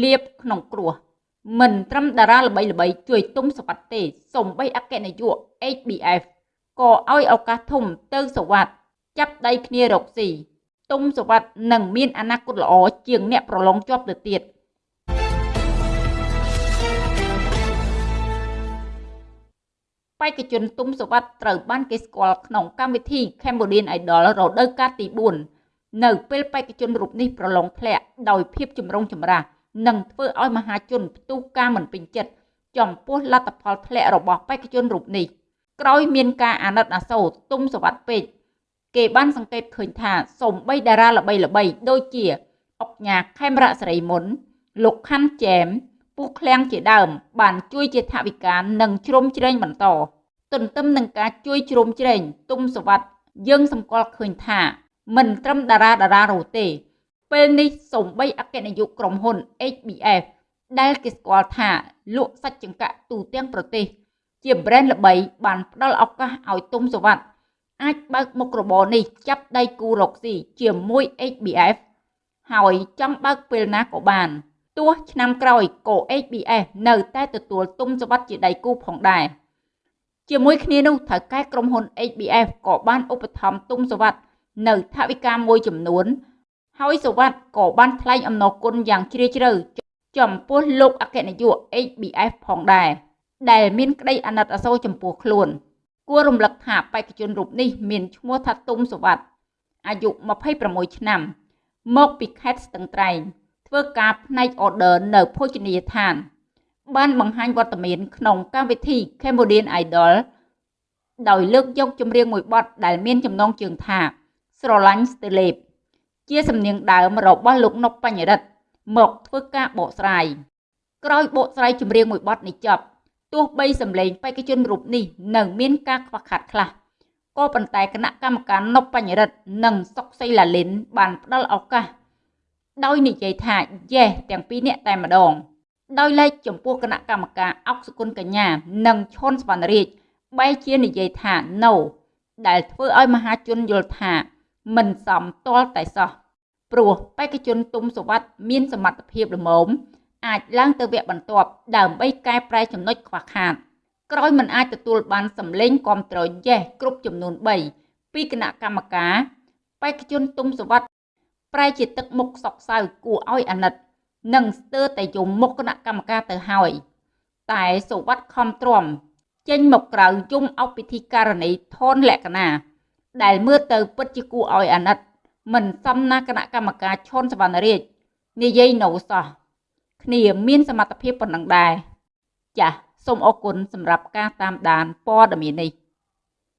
លៀបក្នុងគ្រោះមិនត្រឹមតារាល្បីល្បីជួយទុំសវត្តទេសំបីអគ្គនាយក HBF ក៏ឲ្យឱកាសធំទៅសវត្តចាប់ដៃគ្នារកស៊ីទុំសវត្តនឹងមានអនាគតល្អជាងអ្នកប្រឡងជាប់ទៅទៀតបេក្ខជនទុំសវត្តត្រូវបានគេស្គាល់ក្នុងកម្មវិធី Cambodian Idol រដូវកាលទី4នៅពេលបេក្ខជនរូបនេះប្រឡងធ្លាក់ដោយភាពចម្រុងចម្រាស់ និងធ្វើឲ្យមហាជនផ្ទុះការមិនពេញចិត្តចំពោះលទ្ធផលធ្លាក់របស់បេក្ខជនរូបនេះក្រោយមានការអាណិតអាសូរទុំសវັດពេកគេបានសង្កេតឃើញថាសូម្បីតារាល្បីៗដូចជាអុកញ៉ាខេមរៈសេរីមុន លោកខាន់ចែមពូឃ្លាំងជាដើម បានជួយជាថវិកានិងជ្រោមជ្រែងបន្តទន្ទឹមនឹងការជួយជ្រោមជ្រែងទុំសវັດយើងសម្គាល់ឃើញថាមិនត្រឹមតារាតារានោះទេ ពេលនេះសំបីអគ្គនាយកក្រុមហ៊ុន HBF ដែលគេស្គាល់ថាលក់សាច់ចង្កាក់ទូទាំងប្រទេស ជា brand ល្បីបានផ្ដល់ឱកាសឲ្យទុំសវ័តអាចបើកមុខរបរនេះចាប់ដៃគូរកស៊ីជាមួយ HBF ហើយចង់បើកពេលណាក៏បានទោះឆ្នាំក្រោយក៏ HBF នៅតែទទួលទុំសវ័តជាដៃគូផងដែរជាមួយគ្នានោះថៅកែក្រុមហ៊ុន HBF ក៏បានឧបត្ថម្ភទុំសវ័តនៅថវិកាមួយចំនួន ហើយសវັດក៏បានថ្លែងអំណរគុណយ៉ាងជ្រាលជ្រៅចំពោះលោកអគ្គនាយក HBF ផងដែរដែលមានក្តីអាណិតអាសូរចំពោះខ្លួន គួររំលឹកថាបេក្ខជនរូបនេះមានឈ្មោះថាទុំសវັດអាយុ26ឆ្នាំ មកពីខេត្តស្ទឹងត្រែងធ្វើការផ្នែក order នៅភោជនីយដ្ឋាន បានបង្ហាញវត្តមានក្នុងកម្មវិធី Cambodian Idol ដោយលើកយកចម្រៀងមួយបទដែលមានចំណងជើងថាស្រឡាញ់ស្ទើលេប ជាសំនៀងដើមរបស់លោកនុកបញ្ញរិទ្ធមកធ្វើការបកស្រាយក្រោយបកស្រាយចម្រៀងមួយបទនេះចប់ទោះបីសម្លេងបេក្ខជនរូបនេះនឹងមានការខ្វះខាតខ្លះក៏ប៉ុន្តែគណៈកម្មការនុបបញ្ញរិទ្ធនិងសុកសីឡាលិនបានផ្ដល់ឱកាសដោយនិយាយថាយេសទាំងពីរនាក់តែម្ដង ដោយឡែកចំពោះគណៈកម្មការអុកសុគន្ធកញ្ញា និងឈុនសវណ្ណរាជបែរជានិយាយថា no ដែលធ្វើឲ្យមហាជនយល់ថា មិនសមទាល់តែសោះព្រោះបេក្ខជនទុំសវត្ថមានសមត្ថភាពល្មមអាចឡើងទៅវគ្គបន្ទាប់ដើម្បីកែប្រែចំណុចខ្វះខាតក្រោយមិនអាចទទួលបានសម្លេងគ្រប់ត្រយេសគ្រប់ចំនួន3ពីគណៈកម្មការបេក្ខជនទុំសវត្ថប្រែជាទឹកមុខសោកសៅគួរឲ្យអាណិតនិងស្ទើរតែយំមុខគណៈកម្មការទៅហើយតែសវត្ថខំទ្រាំចេញមកក្រៅយំអបពិធីករណីធនលក្ខណា ដែលមើលទៅពិតជាគួរឲ្យអាណិត មិនសមណាគណៈកម្មការឈុនសវណ្ណរាជនិយាយនៅសោះគ្នាមានសមត្ថភាពប៉ុណ្ណឹងដែរចាសសូមអរគុណសម្រាប់ការតាមដានព័ត៌មាននេះ